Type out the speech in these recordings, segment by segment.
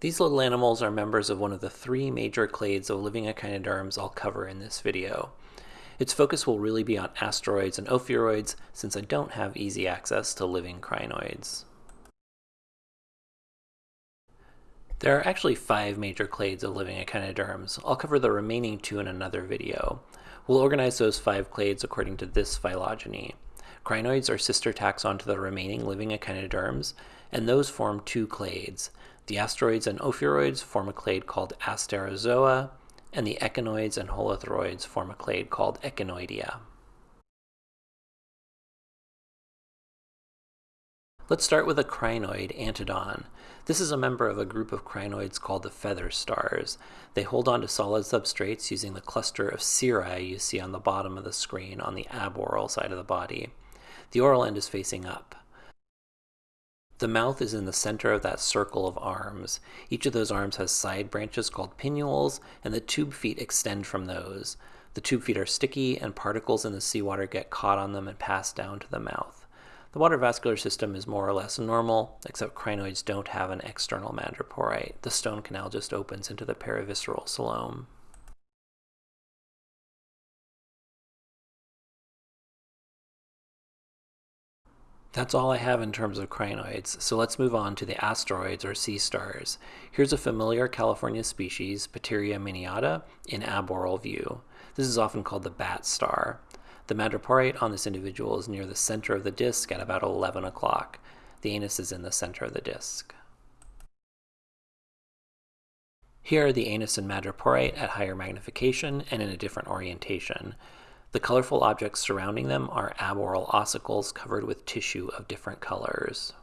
These little animals are members of one of the three major clades of living echinoderms I'll cover in this video. Its focus will really be on asteroids and ophiuroids since I don't have easy access to living crinoids. There are actually five major clades of living echinoderms. I'll cover the remaining two in another video. We'll organize those five clades according to this phylogeny. Crinoids are sister taxon to the remaining living echinoderms, and those form two clades. The asteroids and ophiuroids form a clade called Asterozoa, and the echinoids and holothuroids form a clade called Echinozoa. Let's start with a crinoid, Antedon. This is a member of a group of crinoids called the feather stars. They hold on to solid substrates using the cluster of cirri you see on the bottom of the screen on the aboral side of the body. The oral end is facing up. The mouth is in the center of that circle of arms. Each of those arms has side branches called pinnules, and the tube feet extend from those. The tube feet are sticky, and particles in the seawater get caught on them and pass down to the mouth. The water vascular system is more or less normal, except crinoids don't have an external madreporite. The stone canal just opens into the perivisceral coelom. That's all I have in terms of crinoids, so let's move on to the asteroids or sea stars. Here's a familiar California species, Patiria miniata, in aboral view. This is often called the bat star. The madreporite on this individual is near the center of the disk at about 11 o'clock. The anus is in the center of the disk. Here are the anus and madreporite at higher magnification and in a different orientation. The colorful objects surrounding them are aboral ossicles covered with tissue of different colors.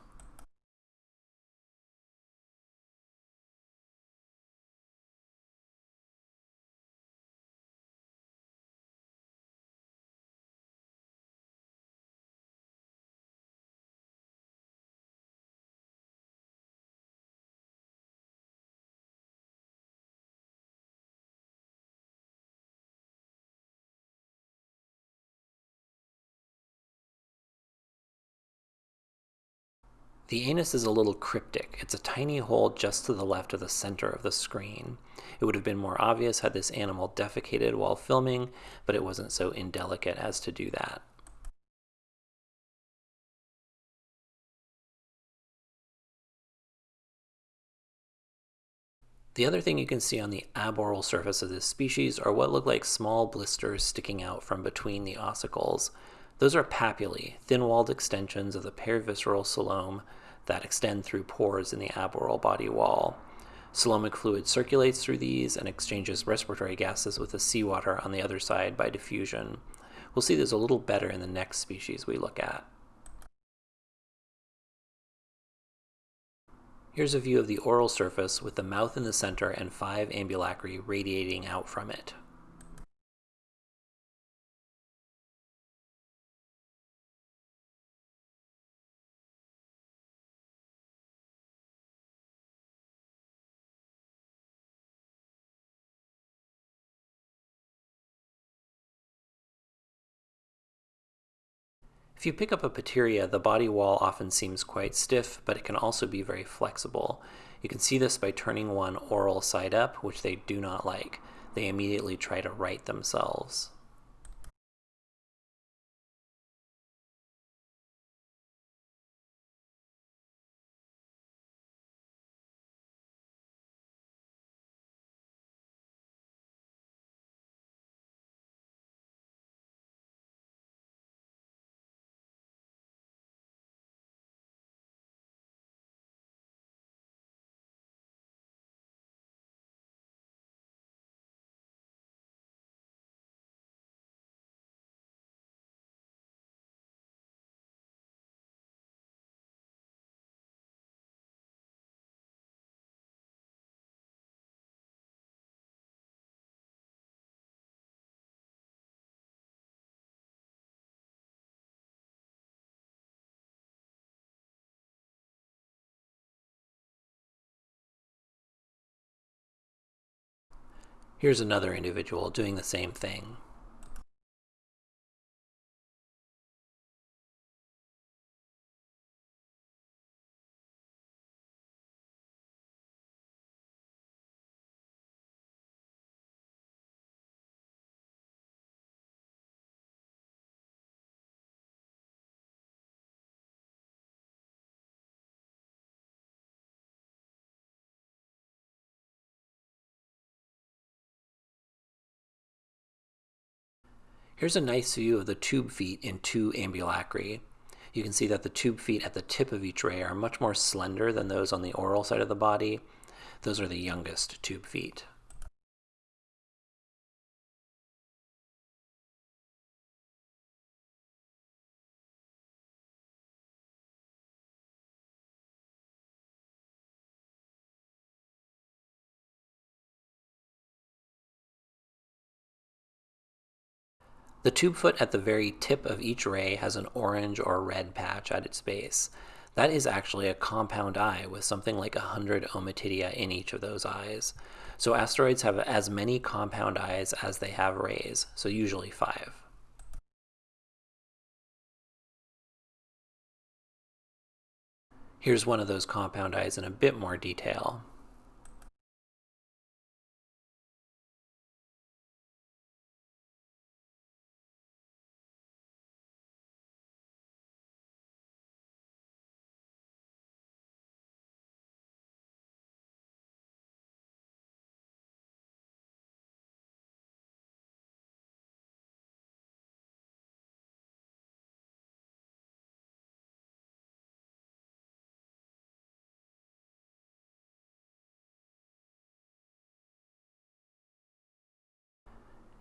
The anus is a little cryptic. It's a tiny hole just to the left of the center of the screen. It would have been more obvious had this animal defecated while filming, but it wasn't so indelicate as to do that. The other thing you can see on the aboral surface of this species are what look like small blisters sticking out from between the ossicles. Those are papillae, thin-walled extensions of the perivisceral coelom that extend through pores in the aboral body wall. Coelomic fluid circulates through these and exchanges respiratory gases with the seawater on the other side by diffusion. We'll see this a little better in the next species we look at. Here's a view of the oral surface with the mouth in the center and five ambulacri radiating out from it. If you pick up a Patiria, the body wall often seems quite stiff, but it can also be very flexible. You can see this by turning one oral side up, which they do not like. They immediately try to right themselves. Here's another individual doing the same thing. Here's a nice view of the tube feet in two ambulacri. You can see that the tube feet at the tip of each ray are much more slender than those on the oral side of the body. Those are the youngest tube feet. The tube foot at the very tip of each ray has an orange or red patch at its base. That is actually a compound eye with something like 100 ommatidia in each of those eyes. So asteroids have as many compound eyes as they have rays, so usually five. Here's one of those compound eyes in a bit more detail.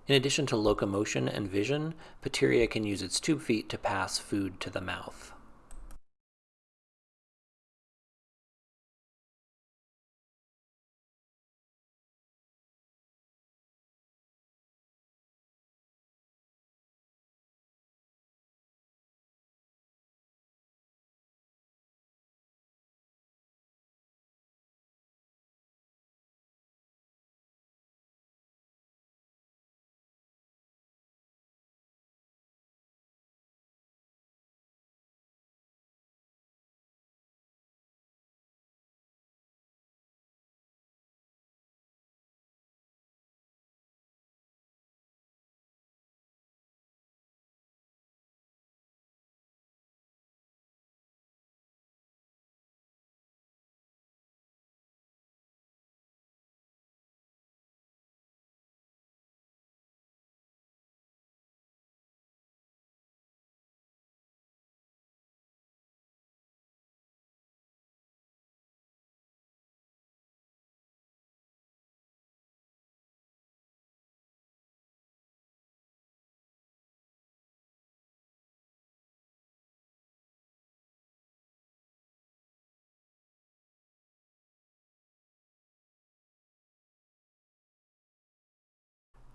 In addition to locomotion and vision, Patiria can use its tube feet to pass food to the mouth.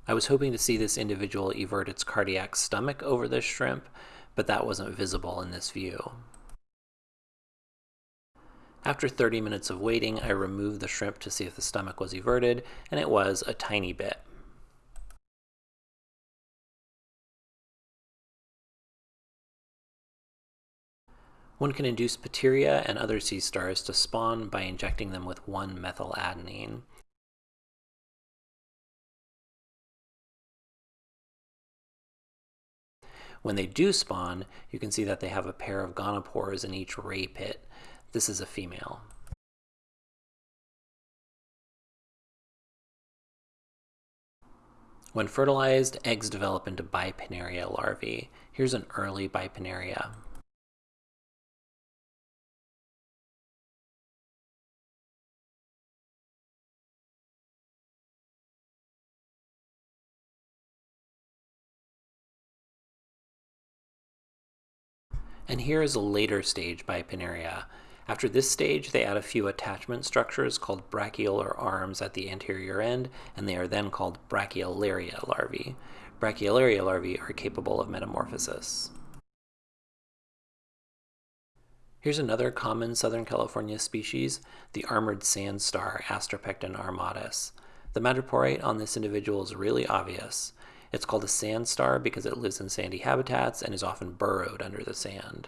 I was hoping to see this individual evert its cardiac stomach over this shrimp, but that wasn't visible in this view. After 30 minutes of waiting, I removed the shrimp to see if the stomach was everted, and it was a tiny bit. One can induce Patiria and other sea stars to spawn by injecting them with 1-methyladenine. When they do spawn, you can see that they have a pair of gonopores in each ray pit. This is a female. When fertilized, eggs develop into bipinnaria larvae. Here's an early bipinnaria. And here is a later stage bipinnaria. After this stage, they add a few attachment structures called brachiolar arms at the anterior end, and they are then called brachiolaria larvae. Brachiolaria larvae are capable of metamorphosis. Here's another common Southern California species, the armored sand star Astropecten armatus. The madreporite on this individual is really obvious. It's called a sand star because it lives in sandy habitats and is often burrowed under the sand.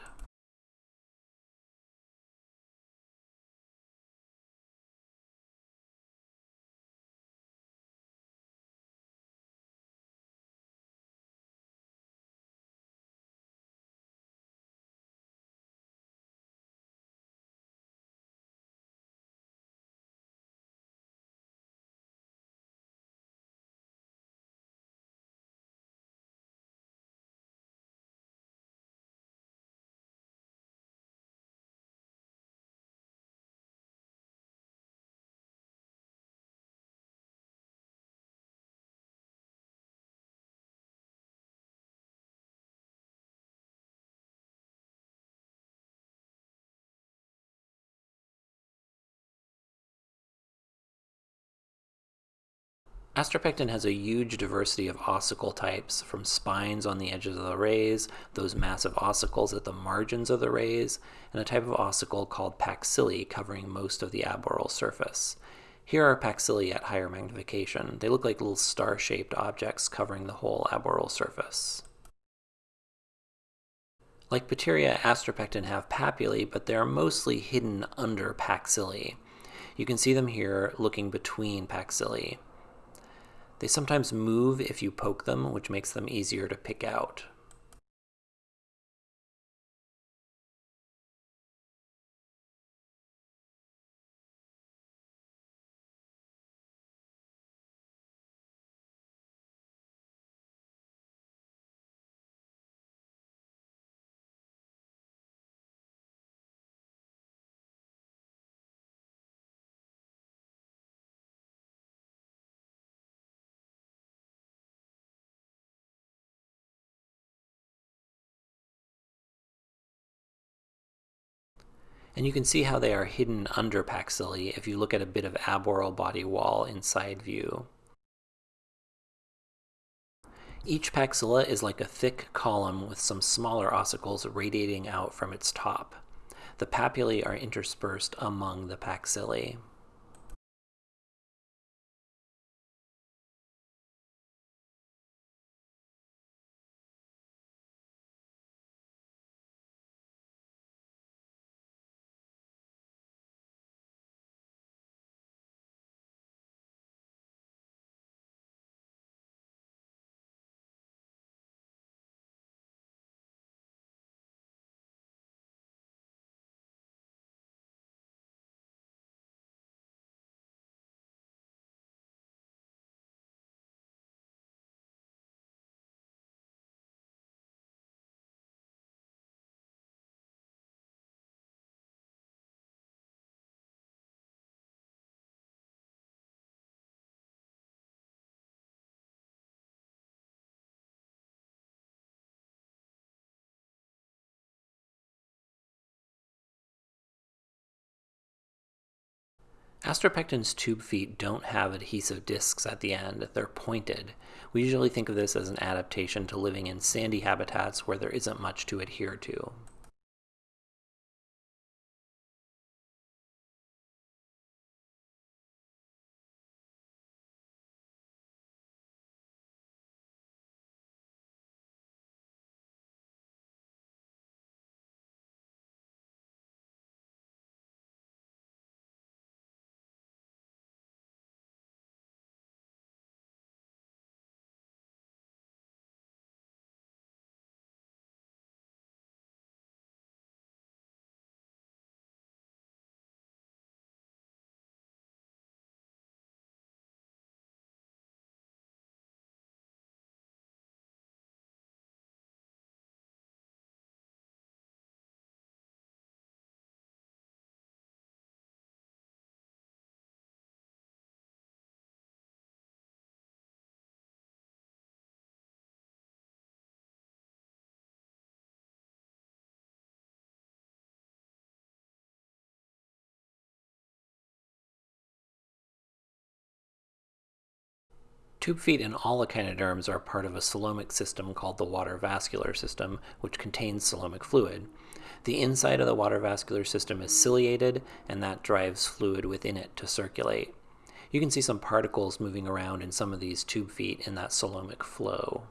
Astropecten has a huge diversity of ossicle types, from spines on the edges of the rays, those massive ossicles at the margins of the rays, and a type of ossicle called paxilli covering most of the aboral surface. Here are paxilli at higher magnification. They look like little star-shaped objects covering the whole aboral surface. Like Patiria, Astropecten have papillae, but they are mostly hidden under paxilli. You can see them here looking between paxilli. They sometimes move if you poke them, which makes them easier to pick out. And you can see how they are hidden under paxilli if you look at a bit of aboral body wall in side view. Each paxilla is like a thick column with some smaller ossicles radiating out from its top. The papillae are interspersed among the paxilli. Astropecten's tube feet don't have adhesive discs at the end, they're pointed. We usually think of this as an adaptation to living in sandy habitats where there isn't much to adhere to. Tube feet in all echinoderms are part of a coelomic system called the water vascular system, which contains coelomic fluid. The inside of the water vascular system is ciliated, and that drives fluid within it to circulate. You can see some particles moving around in some of these tube feet in that coelomic flow.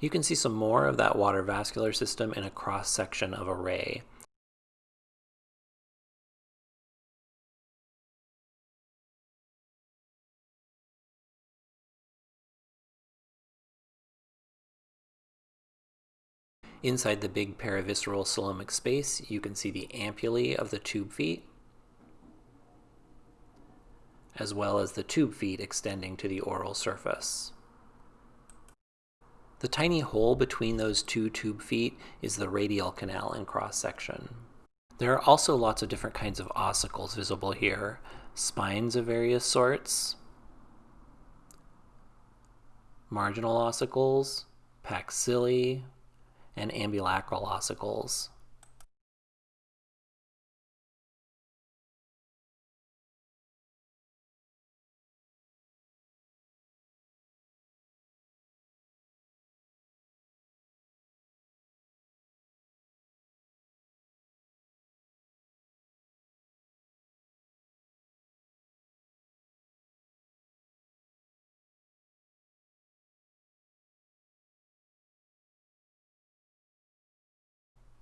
You can see some more of that water vascular system in a cross section of a ray. Inside the big perivisceral coelomic space, you can see the ampullae of the tube feet. as well as the tube feet extending to the oral surface. The tiny hole between those two tube feet is the radial canal in cross-section. There are also lots of different kinds of ossicles visible here, spines of various sorts, marginal ossicles, paxilli, and ambulacral ossicles.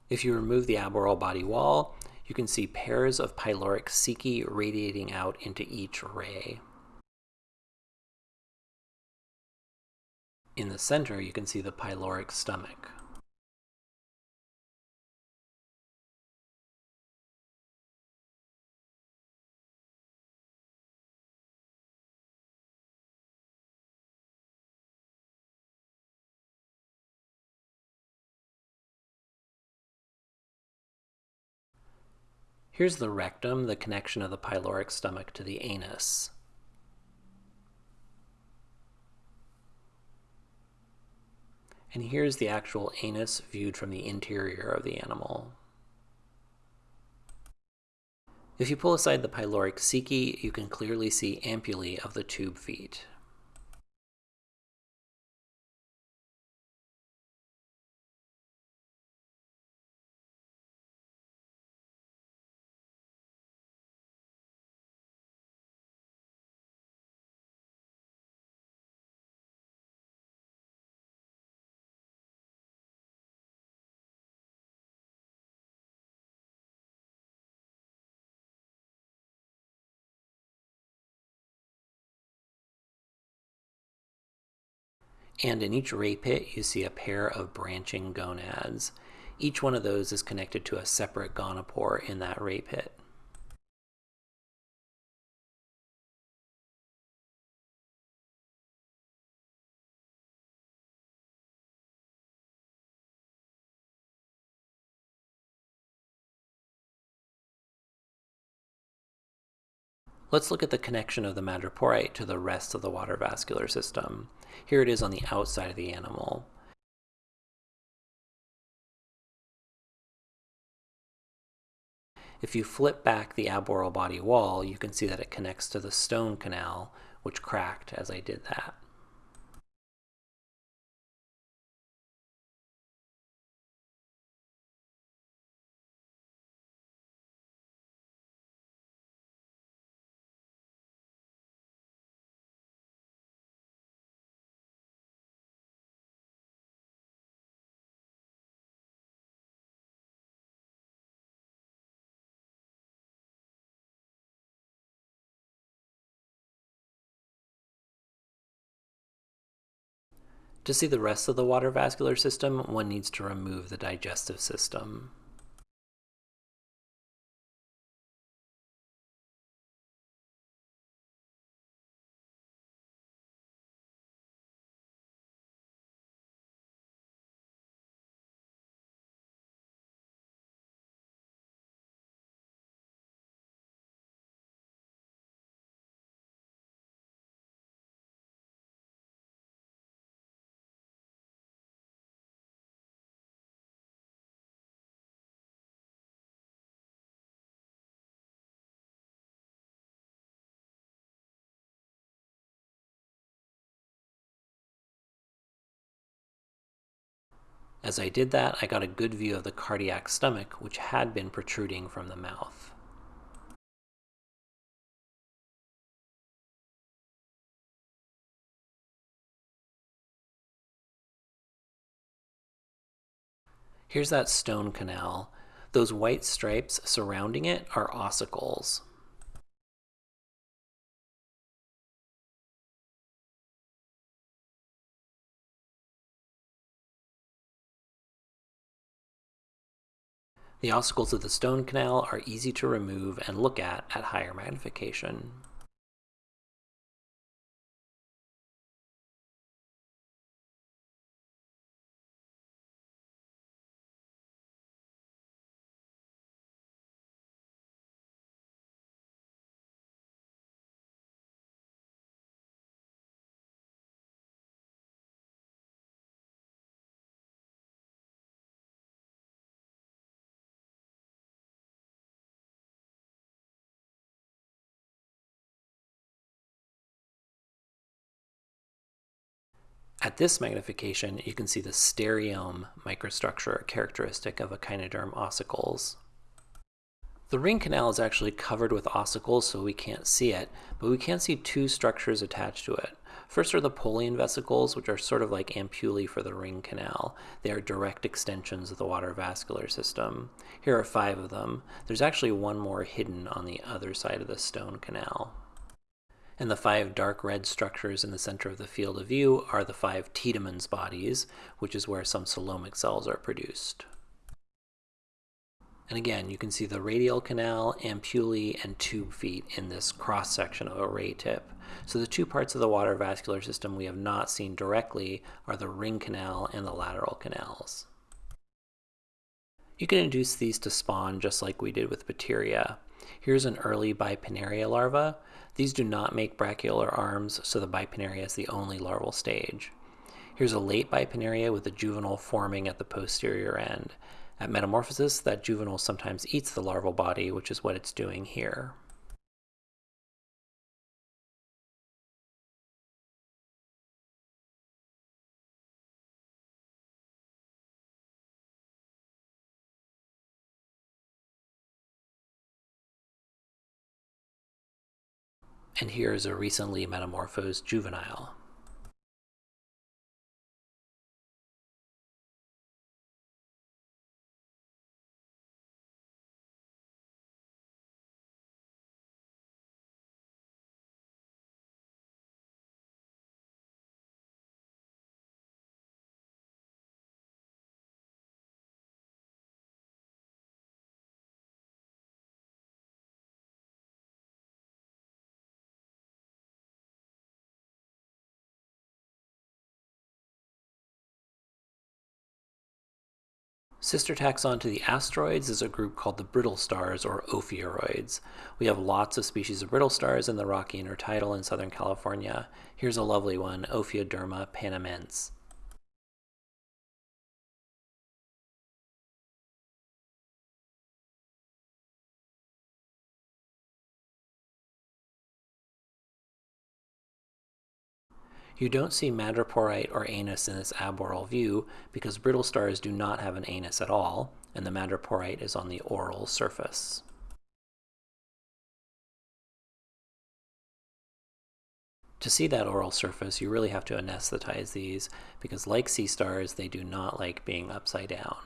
If you remove the aboral body wall, you can see pairs of pyloric ceci radiating out into each ray. In the center, you can see the pyloric stomach. Here's the rectum, the connection of the pyloric stomach to the anus. And here's the actual anus viewed from the interior of the animal. If you pull aside the pyloric ceci, you can clearly see ampullae of the tube feet. And in each ray pit, you see a pair of branching gonads. Each one of those is connected to a separate gonopore in that ray pit. Let's look at the connection of the madreporite to the rest of the water vascular system. Here it is on the outside of the animal. If you flip back the aboral body wall, you can see that it connects to the stone canal, which cracked as I did that. To see the rest of the water vascular system, one needs to remove the digestive system. As I did that, I got a good view of the cardiac stomach, which had been protruding from the mouth. Here's that stone canal. Those white stripes surrounding it are ossicles. The ossicles of the stone canal are easy to remove and look at at higher magnification. At this magnification, you can see the stereome microstructure characteristic of echinoderm ossicles. The ring canal is actually covered with ossicles, so we can't see it, but we can see two structures attached to it. First are the Polian vesicles, which are sort of like ampullae for the ring canal. They are direct extensions of the water vascular system. Here are five of them. There's actually one more hidden on the other side of the stone canal. And the five dark red structures in the center of the field of view are the five Tiedemanns bodies, which is where some coelomic cells are produced. And again, you can see the radial canal, ampullae, and tube feet in this cross section of a ray tip. So the two parts of the water vascular system we have not seen directly are the ring canal and the lateral canals. You can induce these to spawn just like we did with Patiria. Here's an early Bipinnaria larva. These do not make brachiolar arms, so the Bipinnaria is the only larval stage. Here's a late Bipinnaria with a juvenile forming at the posterior end. At metamorphosis, that juvenile sometimes eats the larval body, which is what it's doing here. And here is a recently metamorphosed juvenile. Sister taxon to the asteroids is a group called the brittle stars or ophiuroids. We have lots of species of brittle stars in the rocky intertidal in Southern California. Here's a lovely one, Ophioderma panamense. You don't see madreporite or anus in this aboral view because brittle stars do not have an anus at all, and the madreporite is on the oral surface. To see that oral surface, you really have to anesthetize these because like sea stars, they do not like being upside down.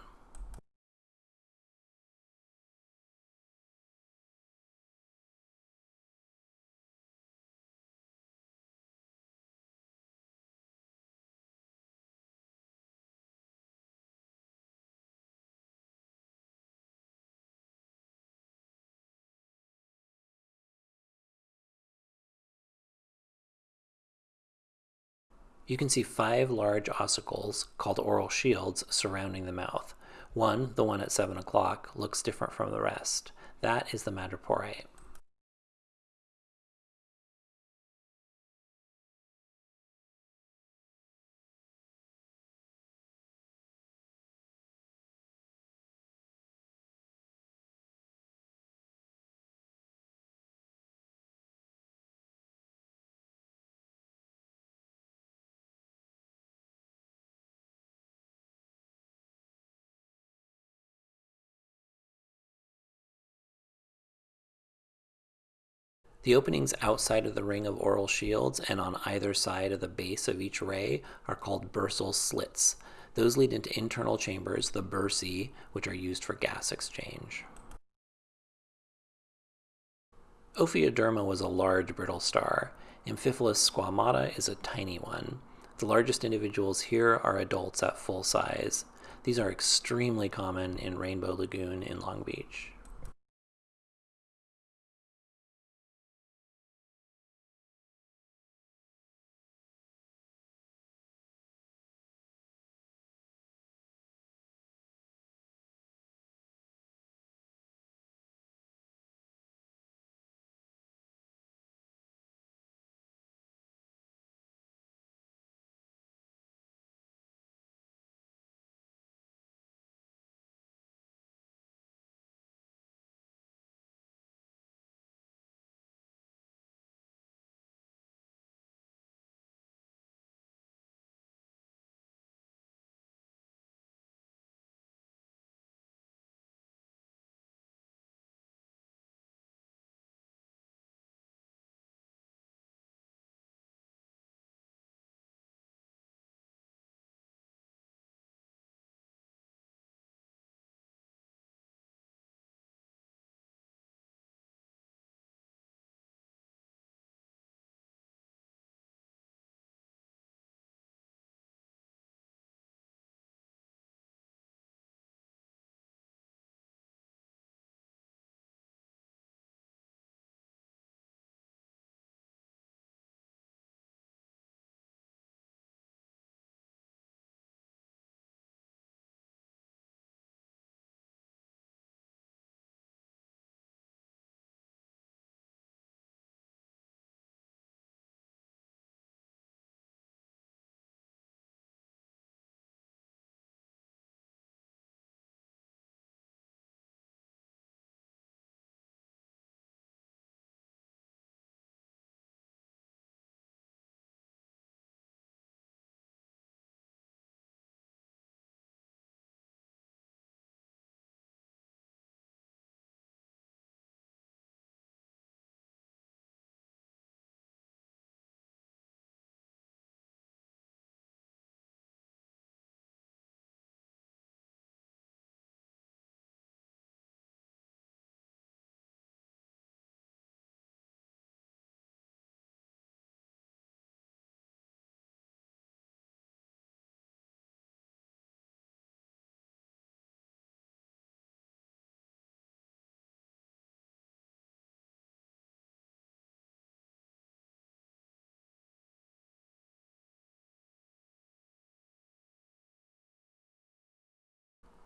You can see five large ossicles, called oral shields, surrounding the mouth. One, the one at 7 o'clock, looks different from the rest. That is the madreporite. The openings outside of the ring of oral shields and on either side of the base of each ray are called bursal slits. Those lead into internal chambers, the bursae, which are used for gas exchange. Ophioderma was a large brittle star. Amphipholis squamata is a tiny one. The largest individuals here are adults at full size. These are extremely common in Rainbow Lagoon in Long Beach.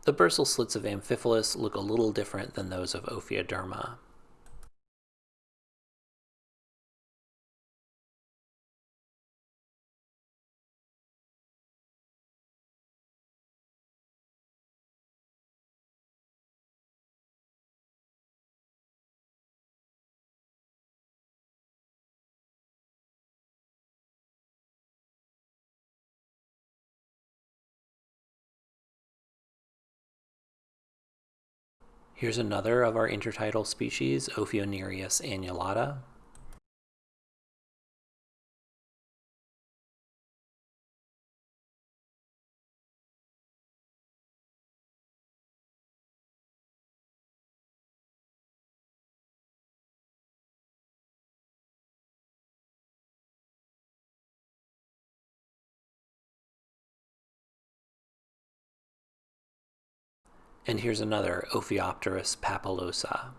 The bursal slits of Amphipholis look a little different than those of Ophioderma. Here's another of our intertidal species, Ophionereis annulata. And here's another Ophiopteris papillosa.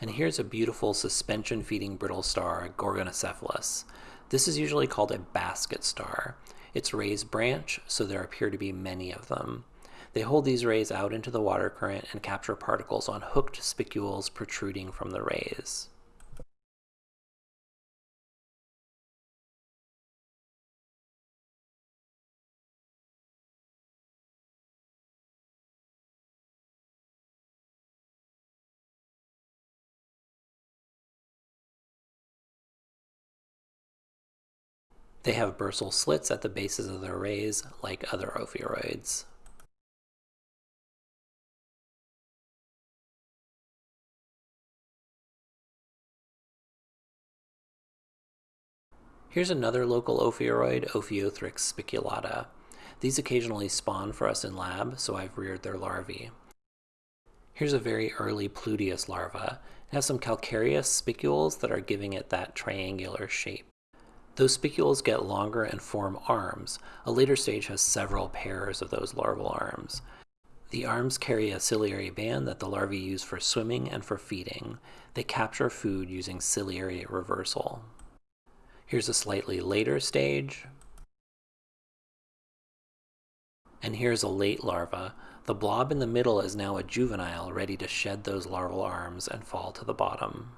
And here's a beautiful suspension feeding brittle star, Gorgonocephalus. This is usually called a basket star. It's rays branch, so there appear to be many of them. They hold these rays out into the water current and capture particles on hooked spicules protruding from the rays. They have bursal slits at the bases of their rays, like other ophiuroids. Here's another local ophiuroid, Ophiothrix spiculata. These occasionally spawn for us in lab, so I've reared their larvae. Here's a very early Pluteus larva. It has some calcareous spicules that are giving it that triangular shape. Those spicules get longer and form arms. A later stage has several pairs of those larval arms. The arms carry a ciliary band that the larvae use for swimming and for feeding. They capture food using ciliary reversal. Here's a slightly later stage. And here's a late larva. The blob in the middle is now a juvenile ready to shed those larval arms and fall to the bottom.